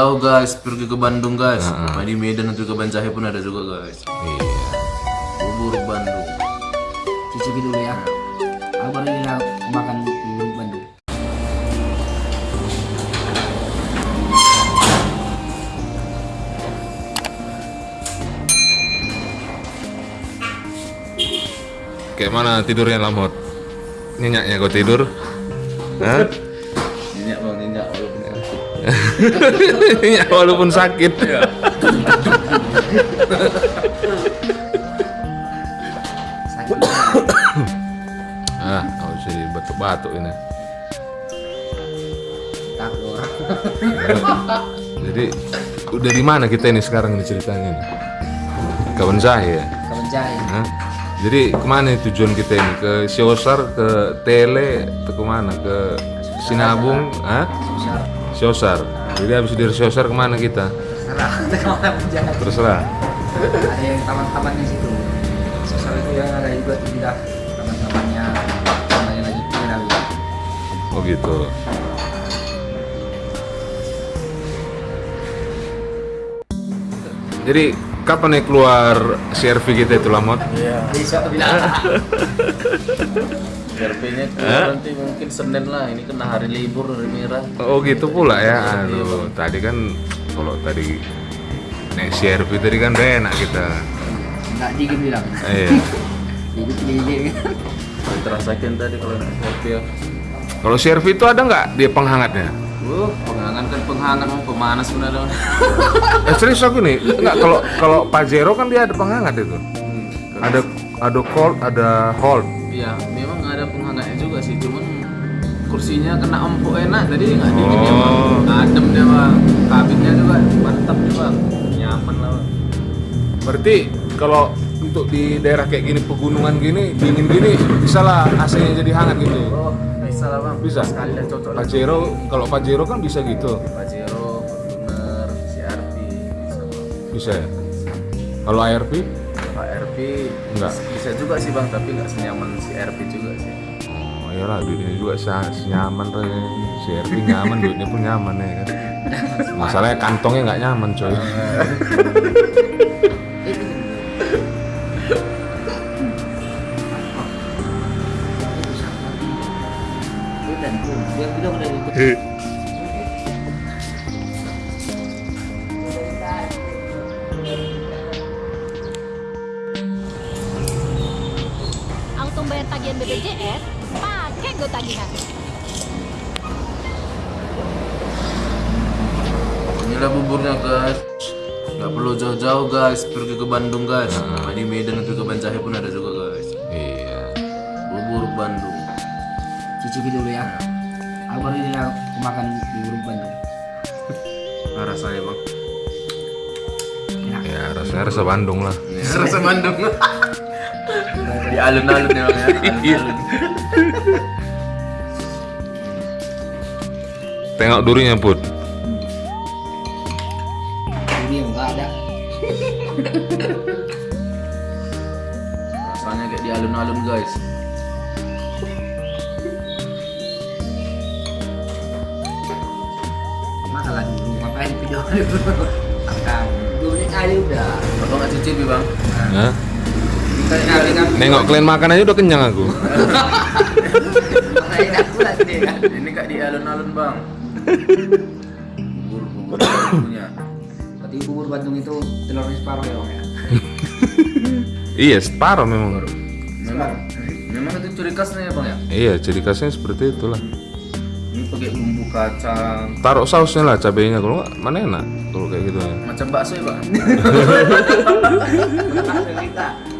jauh-jauh guys pergi ke Bandung guys. Nah, di Medan atau ke Banjahe pun ada juga guys. Iya. Bubur Bandung. Cicipi dulu ya. Aku baru ini makan bubur Bandung. Kayak mana tidurnya lamot? Nyenyaknya kau tidur? Hah? Nyenyak walaupun sakit. Sakit. ah, kau jadi batuk-batuk ini. Takut. Jadi udah di mana kita ini sekarang ini ceritanya nih? Kawan saya. Kawan jahit. Hah? Jadi ke mana tujuan kita ini? Ke Siosar, ke Tele, atau ke mana? Ke Sinabung, ah? Siosar. Jadi habis dari Siosar ke mana kita? Terserah. Terserah. Ada yang taman-tamannya situ. Sosial itu yang ada juga pindah taman-tamannya. Tamannya lagi pindah. Oh gitu. Jadi kapan nih keluar CRV kita itu lamot? Iya. Besok bilang. RP-nya keluar nanti mungkin Senin lah. Ini kena hari libur hari merah. Oh gitu pula ya. Aduh, tadi kan kalau tadi naik CRV tadi kan udah enak kita. Enggak dingin bilang. Iya. Jadi dingin. Terasakan tadi kalau naik ya. Kalau CRV itu ada nggak dia penghangatnya? Wuh, penghangat kan penghangat mau pemanas pun ada. Eh serius aku nih, nggak kalau kalau Pajero kan dia ada penghangat itu. Hmm, Ada ada cold, ada hold. Iya, memang ada penghangatnya juga sih, cuman kursinya kena empuk enak tadi nggak dingin ya bang. Oh. Adem dia bang, kabinnya juga mantap nih bang, nyaman lah bang. Berarti kalau untuk di daerah kayak gini pegunungan gini dingin gini bisa lah AC-nya jadi hangat gitu. Oh, bisa lah bang. Bisa. Sekali dah cocok. Pajero kalau Pajero kan bisa gitu. Pajero, Fortuner, CRV, bisa bang. Bisa ya. Kalau ARP? KRV Enggak. bisa juga sih bang, tapi nggak senyaman CRV juga sih. Oh iyalah duitnya juga sa- senyaman tuh ya. CRP nyaman duitnya pun nyaman ya kan. Masalahnya kantongnya nggak nyaman coy. Dan tuh, dia bilang udah ikut. Tagihan BPJS, pakai Go Tagihan. Inilah buburnya guys. Nggak perlu jauh-jauh guys, pergi ke Bandung guys. Nah, di Medan atau ke Banjahe pun ada juga guys. Iya. Bubur Bandung. Cicipi dulu ya. Aku baru ini makan bubur Bandung. Nah, rasanya bang. Ya rasanya rasa Bandung lah. Ini rasa Bandung. di alun-alun ya bang ya. Alun-alun. Tengok durinya put. Ini yang enggak ada. Rasanya kayak di alun-alun guys. Masalah dulu, ngapain video dulu? Akan. Menit kali udah. Abang nggak cicipi bang? Hah? Nengok kalian makan aja udah kenyang aku. Ini kak di alun-alun bang. Bubur bubur punya. Berarti bubur Bandung itu telurnya separuh ya Bang ya? iya separuh memang. Memang memang itu ciri khasnya ya bang ya. Iya ciri khasnya seperti itulah. Ini pakai bumbu kacang. Taruh sausnya lah cabenya kalau nggak mana enak kalau kayak gitu ya. Macam bakso ya bang.